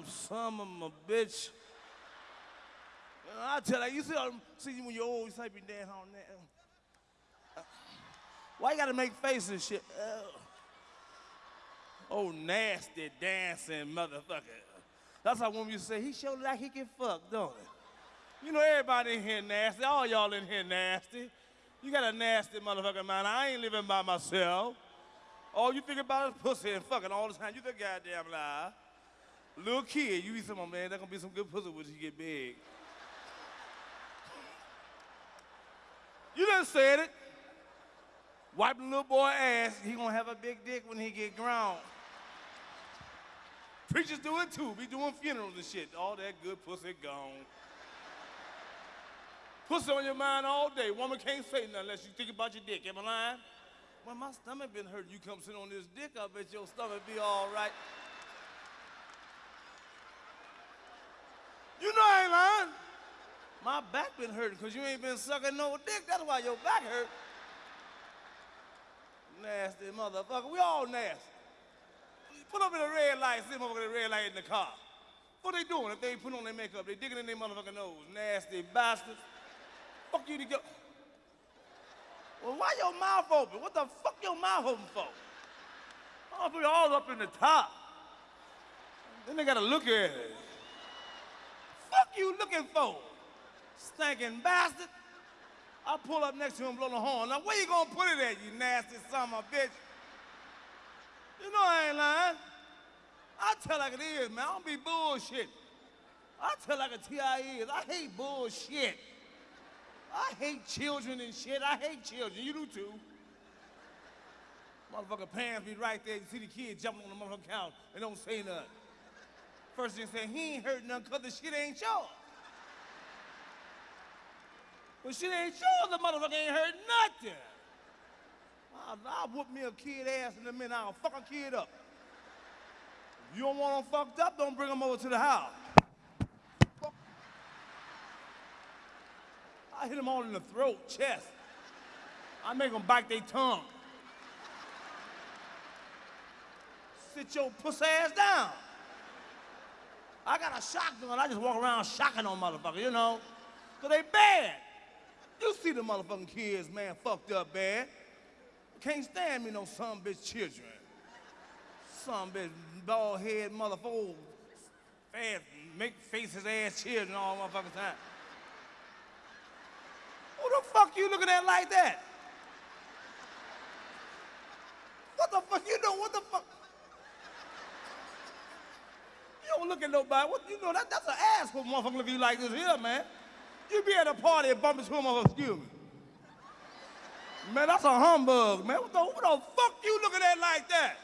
I'm some of a bitch. I tell you, you see, see when you're old, you be dancing on that. Why you gotta make faces and shit? Oh, nasty dancing motherfucker. That's how women used to say, he showed like he can fuck, don't he? You know, everybody in here nasty. All y'all in here nasty. You got a nasty motherfucker man. I ain't living by myself. All you think about is pussy and fucking all the time. You the goddamn lie. Little kid, you be some man, there's gonna be some good pussy when you get big. you done said it. Wipe the little boy ass, he gonna have a big dick when he get grown. Preachers do it too. Be doing funerals and shit. All that good pussy gone. Pussy on your mind all day. Woman can't say nothing unless you think about your dick. Am I lying? Well, my stomach been hurting. You come sit on this dick, I bet your stomach be all right. You know I ain't lying. My back been hurting because you ain't been sucking no dick. That's why your back hurt. Nasty motherfucker. We all nasty. Put up in a red light, see motherfucker in the red light in the car. What they doing if they ain't put on their makeup? They digging in their motherfucking nose. Nasty bastards. Fuck you to go. Well, why your mouth open? What the fuck your mouth open for? I'll put it all up in the top. Then they gotta look at it. Fuck you looking for? Stinking bastard. I pull up next to him, blow the horn. Now where you gonna put it at, you nasty son of a bitch? You know I ain't lying. I tell like it is, man. I don't be bullshit. I tell like a T.I. is. I hate bullshit. I hate children and shit. I hate children. You do too. Motherfucker parents be right there. You see the kid jumping on the motherfucking couch and don't say nothing. First thing say, he ain't hurt nothing because the shit ain't sure. But shit ain't sure, the motherfucker ain't heard nothing. I'll, I'll whoop me a kid ass in a minute. I'll fuck a kid up. If you don't want them fucked up, don't bring them over to the house. I hit them all in the throat, chest. I make them bite their tongue. Sit your pussy ass down. I got a shotgun. I just walk around shocking on motherfuckers, you know? Cause they bad. See the motherfucking kids, man, fucked up bad. Can't stand me no some bitch children. Some bitch bald head motherfucker, oh, fast, make faces ass children all motherfucking time. Who the fuck you looking at like that? What the fuck you know? What the fuck? You don't look at nobody. What you know? That, that's an ass for motherfucker look at you like this here, man. You be at a party and bump into a motherfucker, excuse me. Man, that's a humbug, man. What the, what the fuck you looking at like that?